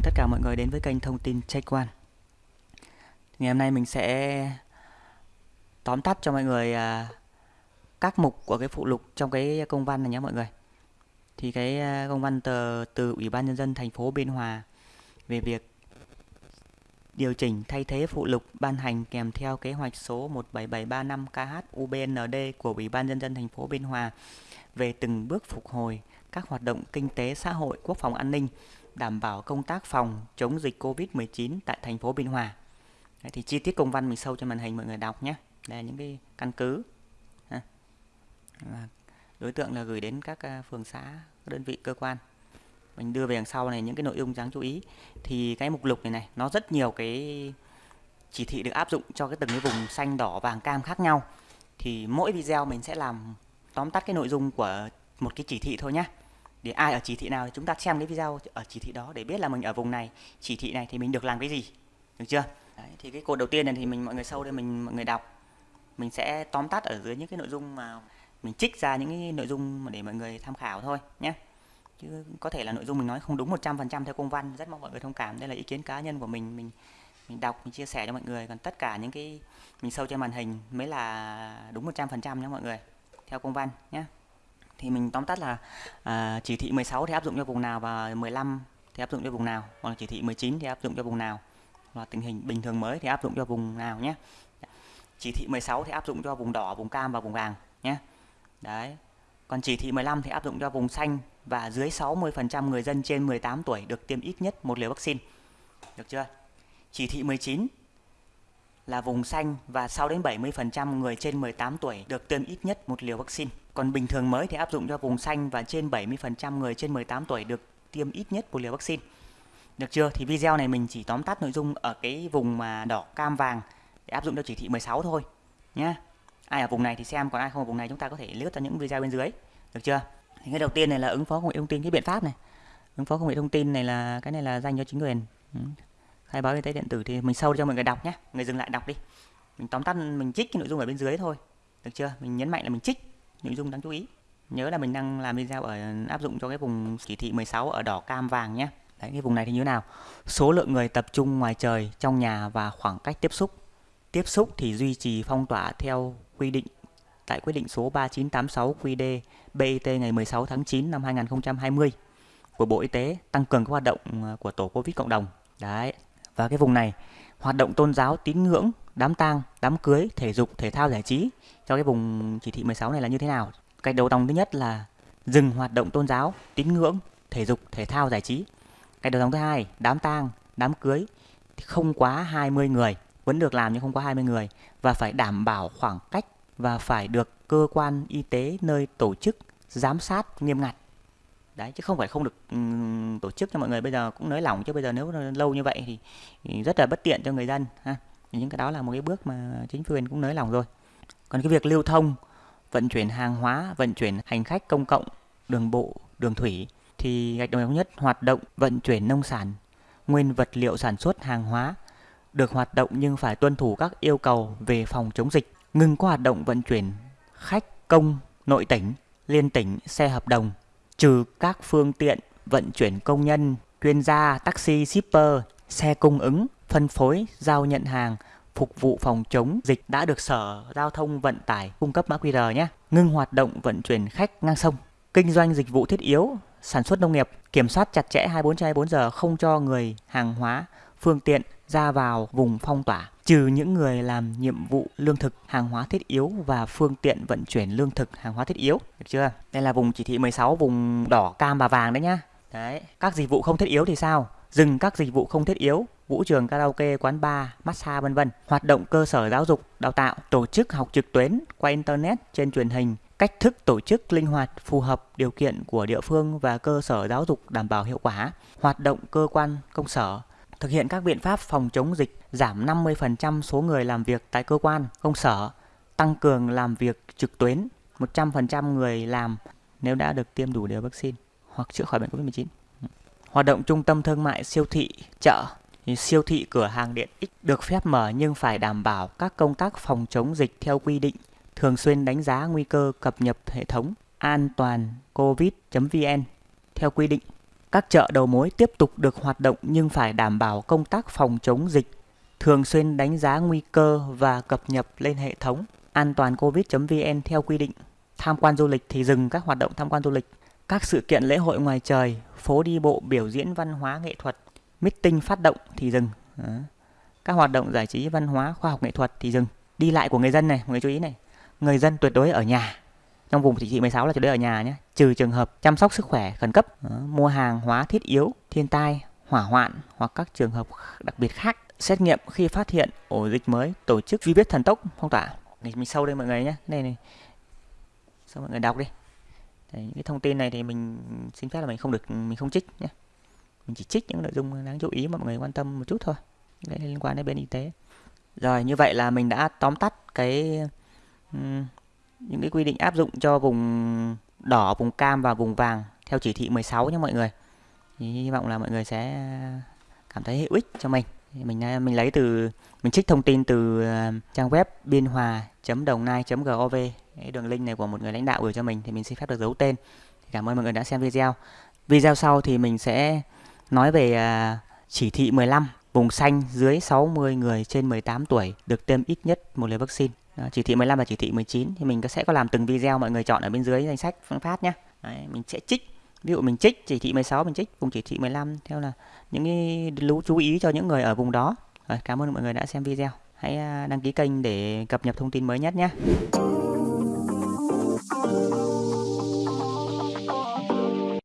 mừng tất cả mọi người đến với kênh thông tin Check One. Ngày hôm nay mình sẽ tóm tắt cho mọi người à, các mục của cái phụ lục trong cái công văn này nhé mọi người. Thì cái à, công văn từ từ Ủy ban nhân dân thành phố Biên Hòa về việc điều chỉnh thay thế phụ lục ban hành kèm theo kế hoạch số 17735 KH UBND của Ủy ban nhân dân thành phố Biên Hòa về từng bước phục hồi các hoạt động kinh tế xã hội, quốc phòng an ninh đảm bảo công tác phòng chống dịch Covid-19 tại thành phố Biên Hòa. Đấy, thì chi tiết công văn mình sâu cho màn hình mọi người đọc nhé. Đây là những cái căn cứ. đối tượng là gửi đến các à, phường xã, các đơn vị cơ quan. Mình đưa về đằng sau này những cái nội dung đáng chú ý. Thì cái mục lục này này nó rất nhiều cái chỉ thị được áp dụng cho cái từng cái vùng xanh, đỏ, vàng, cam khác nhau. Thì mỗi video mình sẽ làm tóm tắt cái nội dung của một cái chỉ thị thôi nhé để ai ở chỉ thị nào thì chúng ta xem cái video ở chỉ thị đó để biết là mình ở vùng này chỉ thị này thì mình được làm cái gì. Được chưa? Đấy, thì cái cột đầu tiên này thì mình mọi người sâu đây mình mọi người đọc. Mình sẽ tóm tắt ở dưới những cái nội dung mà mình trích ra những cái nội dung để mọi người tham khảo thôi nhé. Chứ có thể là nội dung mình nói không đúng 100% theo công văn. Rất mong mọi người thông cảm. Đây là ý kiến cá nhân của mình. Mình mình đọc mình chia sẻ cho mọi người. Còn tất cả những cái mình sâu trên màn hình mới là đúng 100% nhé mọi người theo công văn nhé thì mình tóm tắt là à, chỉ thị 16 thì áp dụng cho vùng nào và 15 thì áp dụng cho vùng nào còn chỉ thị 19 thì áp dụng cho vùng nào. Và tình hình bình thường mới thì áp dụng cho vùng nào nhé. Chỉ thị 16 thì áp dụng cho vùng đỏ vùng cam và vùng vàng nhé. Đấy. Còn chỉ thị 15 thì áp dụng cho vùng xanh và dưới 60% người dân trên 18 tuổi được tiêm ít nhất một liều vaccine. Được chưa? Chỉ thị 19 là vùng xanh và 6 đến 70% người trên 18 tuổi được tiêm ít nhất một liều vaccine. Còn bình thường mới thì áp dụng cho vùng xanh và trên 70% người trên 18 tuổi được tiêm ít nhất một liều vaccine. Được chưa? Thì video này mình chỉ tóm tắt nội dung ở cái vùng mà đỏ cam vàng để áp dụng cho chỉ thị 16 thôi nhé. Ai ở vùng này thì xem, còn ai không ở vùng này chúng ta có thể lướt ra những video bên dưới. Được chưa? Thì cái đầu tiên này là ứng phó công nghệ thông tin cái biện pháp này. Ứng phó công nghệ thông tin này là cái này là dành cho chính quyền. Khai báo y tế điện tử thì mình sâu cho mọi người đọc nhé người dừng lại đọc đi mình tóm tắt mình trích cái nội dung ở bên dưới thôi được chưa mình nhấn mạnh là mình trích nội dung đáng chú ý. Nhớ là mình đang làm video ở áp dụng cho cái vùng chỉ thị 16 ở đỏ cam vàng nhé. Đấy cái vùng này thì như thế nào? Số lượng người tập trung ngoài trời trong nhà và khoảng cách tiếp xúc. Tiếp xúc thì duy trì phong tỏa theo quy định tại quyết định số 3986 QD BIT ngày 16 tháng 9 năm 2020 của Bộ Y tế tăng cường các hoạt động à, của tổ Covid cộng đồng. Đấy, và cái vùng này hoạt động tôn giáo tín ngưỡng đám tang đám cưới thể dục thể thao giải trí. Cho cái vùng chỉ thị 16 này là như thế nào? Cái đầu dòng thứ nhất là dừng hoạt động tôn giáo tín ngưỡng thể dục thể thao giải trí. Cái đầu dòng thứ hai đám tang đám cưới không quá 20 người vẫn được làm nhưng không quá 20 người. Và phải đảm bảo khoảng cách và phải được cơ quan y tế nơi tổ chức giám sát nghiêm ngặt. Đấy chứ không phải không được um, tổ chức cho mọi người. Bây giờ cũng nới lỏng chứ bây giờ nếu lâu như vậy thì, thì rất là bất tiện cho người dân ha những cái đó là một cái bước mà chính quyền cũng nới lỏng rồi. Còn cái việc lưu thông vận chuyển hàng hóa vận chuyển hành khách công cộng đường bộ đường thủy thì gạch đầu nhất hoạt động vận chuyển nông sản nguyên vật liệu sản xuất hàng hóa được hoạt động nhưng phải tuân thủ các yêu cầu về phòng chống dịch. Ngừng có hoạt động vận chuyển khách công nội tỉnh liên tỉnh xe hợp đồng trừ các phương tiện vận chuyển công nhân, chuyên gia, taxi, shipper, xe cung ứng, phân phối, giao nhận hàng, phục vụ phòng chống dịch đã được Sở Giao thông Vận tải cung cấp mã QR nhé. Ngưng hoạt động vận chuyển khách ngang sông. Kinh doanh dịch vụ thiết yếu, sản xuất nông nghiệp, kiểm soát chặt chẽ 24 trên 24 giờ không cho người, hàng hóa, phương tiện ra vào vùng phong tỏa trừ những người làm nhiệm vụ lương thực, hàng hóa thiết yếu và phương tiện vận chuyển lương thực, hàng hóa thiết yếu. Được chưa? Đây là vùng chỉ thị 16, vùng đỏ, cam và vàng đấy nhá. Đấy, các dịch vụ không thiết yếu thì sao? Dừng các dịch vụ không thiết yếu, vũ trường, karaoke, quán bar, massage vân vân. Hoạt động cơ sở giáo dục, đào tạo, tổ chức học trực tuyến qua internet trên truyền hình, cách thức tổ chức linh hoạt phù hợp điều kiện của địa phương và cơ sở giáo dục đảm bảo hiệu quả, hoạt động cơ quan công sở, thực hiện các biện pháp phòng chống dịch, giảm 50% số người làm việc tại cơ quan, công sở, tăng cường làm việc trực tuyến, 100% người làm nếu đã được tiêm đủ liều vaccine hoặc chữa khỏi bệnh COVID-19. Hoạt động trung tâm thương mại, siêu thị, chợ siêu thị cửa hàng điện ích được phép mở nhưng phải đảm bảo các công tác phòng chống dịch theo quy định, thường xuyên đánh giá nguy cơ cập nhật hệ thống an toàn covid.vn theo quy định Các chợ đầu mối tiếp tục được hoạt động nhưng phải đảm bảo công tác phòng chống dịch, thường xuyên đánh giá nguy cơ và cập nhật lên hệ thống an toàn covid.vn theo quy định. Tham quan du lịch thì dừng các hoạt động tham quan du lịch. Các sự kiện lễ hội ngoài trời, phố đi bộ, biểu diễn văn hóa nghệ thuật, meeting phát động thì dừng. Đó. Các hoạt động giải trí văn hóa, khoa học nghệ thuật thì dừng. Đi lại của người dân này, mọi người chú ý này. Người dân tuyệt đối ở nhà. Trong vùng chỉ thị 16 là tuyệt đối ở nhà nhé, trừ trường hợp chăm sóc sức khỏe khẩn cấp, Đó. mua hàng hóa thiết yếu, thiên tai, hỏa hoạn hoặc các trường hợp đặc biệt khác. Xét nghiệm khi phát hiện ổ dịch mới, tổ chức truy vết thần tốc phong tỏa. Mình sâu đây mọi người nhé. Đây này. Sao mọi người đọc đi. Đấy, những cái thông tin này thì mình xin phép là mình không được mình không trích nhé. Mình chỉ trích những nội dung đáng chú ý mà mọi người quan tâm một chút thôi. Đấy liên quan đến bên y tế. Rồi như vậy là mình đã tóm tắt cái những cái quy định áp dụng cho vùng đỏ, vùng cam và vùng vàng theo chỉ thị 16 nhé mọi người. Thì hy vọng là mọi người sẽ cảm thấy hữu ích cho mình. Mình à, mình lấy từ mình trích thông tin từ à, trang web biên hòa.đồng nai.gov cái đường link này của một người lãnh đạo gửi cho mình thì mình xin phép được giấu tên. Cảm ơn mọi người đã xem video. Video sau thì mình sẽ nói về à, chỉ thị 15 vùng xanh dưới 60 người trên 18 tuổi được tiêm ít nhất một liều vaccine. Chỉ thị 15 và chỉ thị 19 thì mình sẽ có làm từng video mọi người chọn ở bên dưới danh sách phương phát nhé. Đấy, mình sẽ trích ví dụ mình trích chỉ thị 16 mình trích vùng chỉ thị 15 theo là những cái lưu chú ý cho những người ở vùng đó. Rồi, cảm ơn mọi người đã xem video. Hãy à, đăng ký kênh để cập nhật thông tin mới nhất nhé.